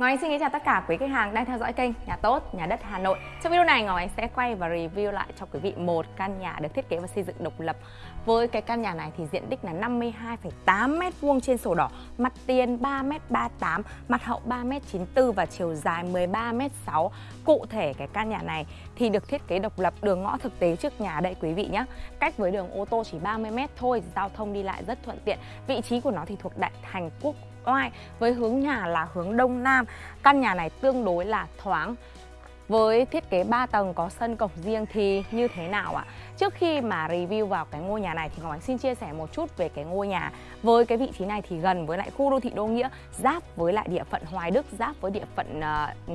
Ngọc Anh xin kính chào tất cả quý khách hàng đang theo dõi kênh Nhà Tốt, Nhà Đất Hà Nội. Trong video này Ngọc Anh sẽ quay và review lại cho quý vị một căn nhà được thiết kế và xây dựng độc lập. Với cái căn nhà này thì diện tích là 52,8 m2 trên sổ đỏ, mặt tiền 3m38, mặt hậu 3m94 và chiều dài 13m6. Cụ thể cái căn nhà này thì được thiết kế độc lập, đường ngõ thực tế trước nhà đây quý vị nhé. Cách với đường ô tô chỉ 30m thôi, giao thông đi lại rất thuận tiện. Vị trí của nó thì thuộc đại thành quốc oai với hướng nhà là hướng đông nam. Căn nhà này tương đối là thoáng. Với thiết kế 3 tầng có sân cổng riêng thì như thế nào ạ? Trước khi mà review vào cái ngôi nhà này thì Ngọc Ánh xin chia sẻ một chút về cái ngôi nhà. Với cái vị trí này thì gần với lại khu đô thị Đô Nghĩa Giáp với lại địa phận Hoài Đức, giáp với địa phận uh,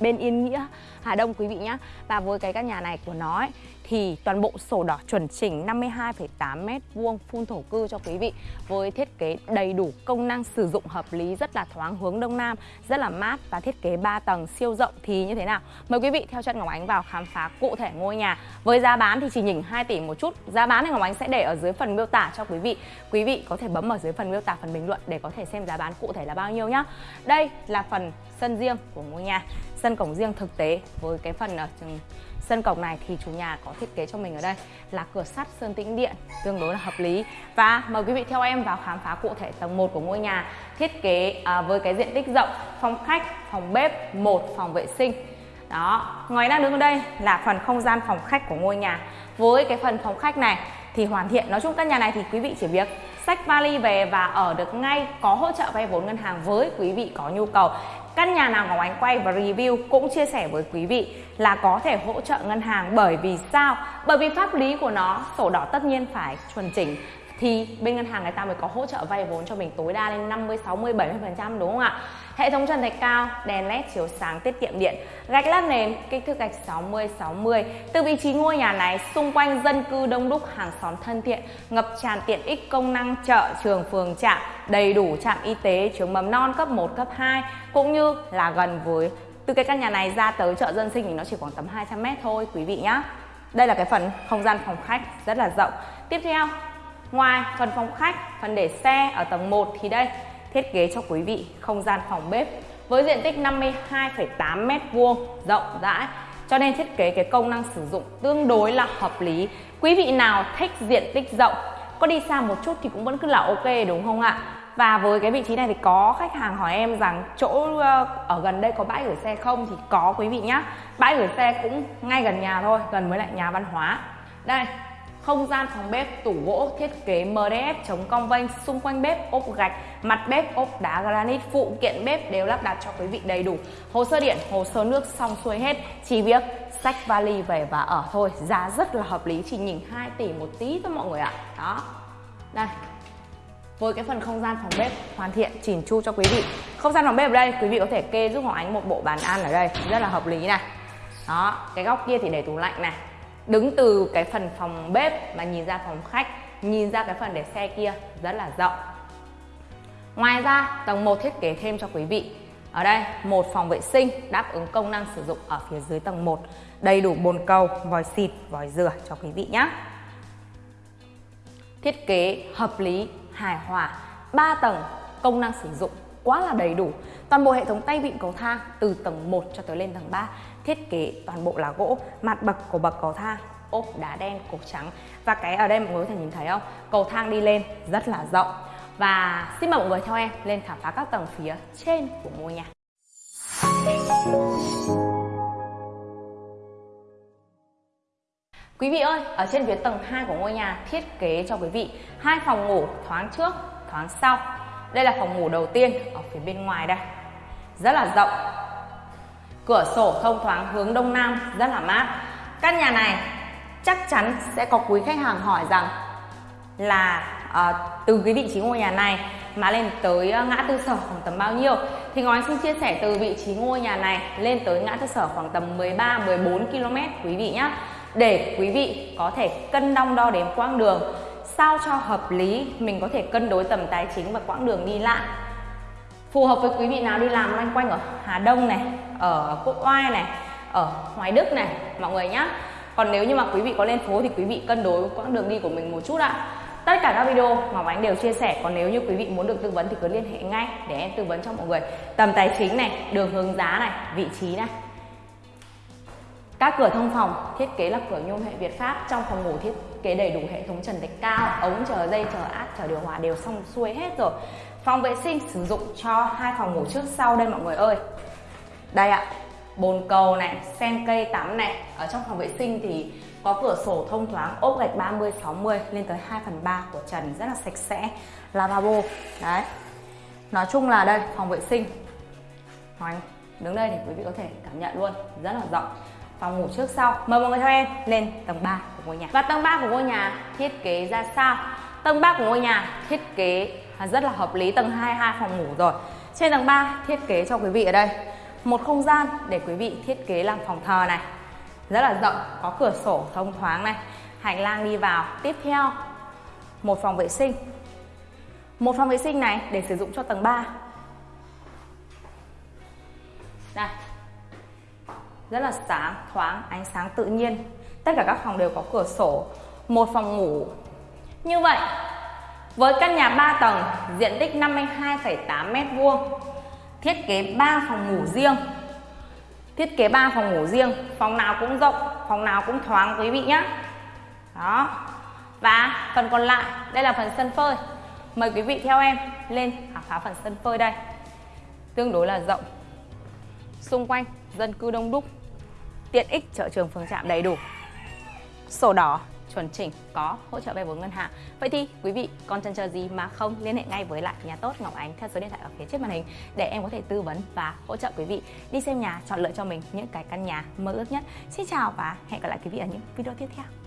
bên Yên Nghĩa, Hà Đông quý vị nhé Và với cái căn nhà này của nó ấy, thì toàn bộ sổ đỏ chuẩn chỉnh 52,8m2 phun thổ cư cho quý vị với thiết kế đầy đủ công năng sử dụng hợp lý rất là thoáng hướng đông nam, rất là mát và thiết kế 3 tầng siêu rộng thì như thế nào? Mời quý vị theo chân Ngọc Ánh vào khám phá cụ thể ngôi nhà. Với giá bán thì chỉ nhỉnh 2 tỷ một chút. Giá bán thì Ngọc Ánh sẽ để ở dưới phần miêu tả cho quý vị. Quý vị có thể bấm ở dưới phần miêu tả phần bình luận để có thể xem giá bán cụ thể là bao nhiêu nhá. Đây là phần sân riêng của ngôi nhà, sân cổng riêng thực tế với cái phần ờ, ở Sân cổng này thì chủ nhà có thiết kế cho mình ở đây là cửa sắt sơn tĩnh điện tương đối là hợp lý. Và mời quý vị theo em vào khám phá cụ thể tầng 1 của ngôi nhà thiết kế à, với cái diện tích rộng phòng khách phòng bếp một phòng vệ sinh. Đó ngoài đang đứng ở đây là phần không gian phòng khách của ngôi nhà. Với cái phần phòng khách này thì hoàn thiện nói chung căn nhà này thì quý vị chỉ việc xách vali về và ở được ngay, có hỗ trợ vay vốn ngân hàng với quý vị có nhu cầu căn nhà nào Ngọc Ánh quay và review cũng chia sẻ với quý vị là có thể hỗ trợ ngân hàng bởi vì sao? Bởi vì pháp lý của nó sổ đỏ tất nhiên phải chuẩn chỉnh thì bên ngân hàng người ta mới có hỗ trợ vay vốn cho mình tối đa lên 50, 60, 70% đúng không ạ? Hệ thống trần thạch cao, đèn led chiếu sáng tiết kiệm điện, gạch lát nền, kích thước gạch 60 60. Từ vị trí ngôi nhà này, xung quanh dân cư đông đúc, hàng xóm thân thiện, ngập tràn tiện ích công năng chợ, trường, phường, trạm, đầy đủ trạm y tế, trường mầm non cấp 1, cấp 2 cũng như là gần với từ cái căn nhà này ra tới chợ dân sinh thì nó chỉ khoảng tầm 200 m thôi quý vị nhá. Đây là cái phần không gian phòng khách rất là rộng. Tiếp theo, ngoài phần phòng khách, phần để xe ở tầng 1 thì đây thiết kế cho quý vị không gian phòng bếp với diện tích 52,8 m2 rộng rãi. Cho nên thiết kế cái công năng sử dụng tương đối là hợp lý. Quý vị nào thích diện tích rộng có đi xa một chút thì cũng vẫn cứ là ok đúng không ạ? Và với cái vị trí này thì có khách hàng hỏi em rằng chỗ ờ, ở gần đây có bãi gửi xe không? Thì có quý vị nhá. Bãi gửi xe cũng ngay gần nhà thôi gần với lại nhà văn hóa. Đây không gian phòng bếp, tủ gỗ, thiết kế MDF chống cong vênh, xung quanh bếp, ốp gạch, mặt bếp, ốp đá granite, phụ kiện bếp đều lắp đặt cho quý vị đầy đủ. Hồ sơ điện, hồ sơ nước xong xuôi hết. Chỉ việc sách vali về và ở thôi. Giá rất là hợp lý, chỉ nhìn 2 tỷ một tí thôi mọi người ạ. Đó. Đây. Với cái phần không gian phòng bếp hoàn thiện, chỉn chu cho quý vị. Không gian phòng bếp ở đây, quý vị có thể kê giúp Hoàng Ánh một bộ bàn ăn ở đây. Rất là hợp lý này. Đó. Cái góc kia thì để tủ lạnh này đứng từ cái phần phòng bếp mà nhìn ra phòng khách, nhìn ra cái phần để xe kia, rất là rộng. Ngoài ra, tầng 1 thiết kế thêm cho quý vị. Ở đây, một phòng vệ sinh đáp ứng công năng sử dụng ở phía dưới tầng 1 đầy đủ bồn cầu, vòi xịt, vòi rửa cho quý vị nhé thiết kế hợp lý, hài hòa 3 tầng, công năng sử dụng quá là đầy đủ. Toàn bộ hệ thống tay vịn cầu thang từ tầng 1 cho tới lên tầng 3 thiết kế toàn bộ là gỗ mặt bậc của bậc cầu thang. Ốp đá đen cột trắng. Và cái ở đây mọi người có thể nhìn thấy không? Cầu thang đi lên rất là rộng. Và xin mời mọi người theo em lên khám phá các tầng phía trên của ngôi nhà. Quý vị ơi, ở trên phía tầng 2 của ngôi nhà thiết kế cho quý vị hai phòng ngủ thoáng trước, thoáng sau. Đây là phòng ngủ đầu tiên ở phía bên ngoài đây. Rất là rộng, Cửa sổ thông thoáng hướng đông nam rất là mát. Căn nhà này chắc chắn sẽ có quý khách hàng hỏi rằng là à, từ cái vị trí ngôi nhà này mà lên tới ờ, ngã tư sở khoảng tầm bao nhiêu? Thì ngói xin chia sẻ từ vị trí ngôi nhà này lên tới ngã tư sở khoảng tầm 13 14 km quý vị nhé để quý vị có thể cân đong đo đếm quãng đường sao cho hợp lý mình có thể cân đối tầm tài chính và quãng đường đi lại. Phù hợp với quý vị nào đi làm loanh quanh ở Hà Đông này ở Quốc Oai này, ở Hoài Đức này, mọi người nhá. Còn nếu như mà quý vị có lên phố thì quý vị cân đối quãng đường đi của mình một chút ạ. Tất cả các video mà Ánh đều chia sẻ, còn nếu như quý vị muốn được tư vấn thì cứ liên hệ ngay để em tư vấn cho mọi người. Tầm tài chính này, đường hướng giá này, vị trí này. Các cửa thông phòng, thiết kế là cửa nhôm hệ Việt Pháp. Trong phòng ngủ thiết kế đầy đủ hệ thống trần thạch cao, ống chờ dây, chờ áp, chờ điều hòa đều xong xuôi hết rồi. Phòng vệ sinh sử dụng cho hai phòng ngủ trước sau đây mọi người ơi đây ạ, bồn cầu này, sen cây tắm này. Ở trong phòng vệ sinh thì có cửa sổ thông thoáng, ốp gạch 30 60 lên tới 2 phần 3 của trần, rất là sạch sẽ, lavabo. Đấy. Nói chung là đây, phòng vệ sinh. Hoàng đứng đây thì quý vị có thể cảm nhận luôn, rất là rộng. Phòng ngủ trước sau, mời mọi người theo em lên tầng 3 của ngôi nhà. Và tầng 3 của ngôi nhà thiết kế ra sao? Tầng 3 của ngôi nhà thiết kế rất là hợp lý, tầng 2 hai phòng ngủ rồi. Trên tầng 3 thiết kế cho quý vị ở đây một không gian để quý vị thiết kế làm phòng thờ này. Rất là rộng có cửa sổ thông thoáng này. Hành lang đi vào. Tiếp theo một phòng vệ sinh. Một phòng vệ sinh này để sử dụng cho tầng 3 đây. Rất là sáng thoáng ánh sáng tự nhiên. Tất cả các phòng đều có cửa sổ một phòng ngủ. Như vậy với căn nhà 3 tầng diện tích 52,8 m vuông thiết kế 3 phòng ngủ riêng. Thiết kế 3 phòng ngủ riêng. Phòng nào cũng rộng, phòng nào cũng thoáng quý vị nhé đó. Và phần còn lại, đây là phần sân phơi. Mời quý vị theo em lên, khám phá phần sân phơi đây. Tương đối là rộng. Xung quanh dân cư đông đúc. Tiện ích chợ trường phường trạm đầy đủ. Sổ đỏ chuẩn chỉnh, có hỗ trợ vay vốn ngân hàng. Vậy thì quý vị còn chần chờ gì mà không? Liên hệ ngay với lại nhà tốt ngọc ánh theo số điện thoại ở phía trước màn hình để em có thể tư vấn và hỗ trợ quý vị đi xem nhà chọn lựa cho mình những cái căn nhà mơ ước nhất. Xin chào và hẹn gặp lại quý vị ở những video tiếp theo.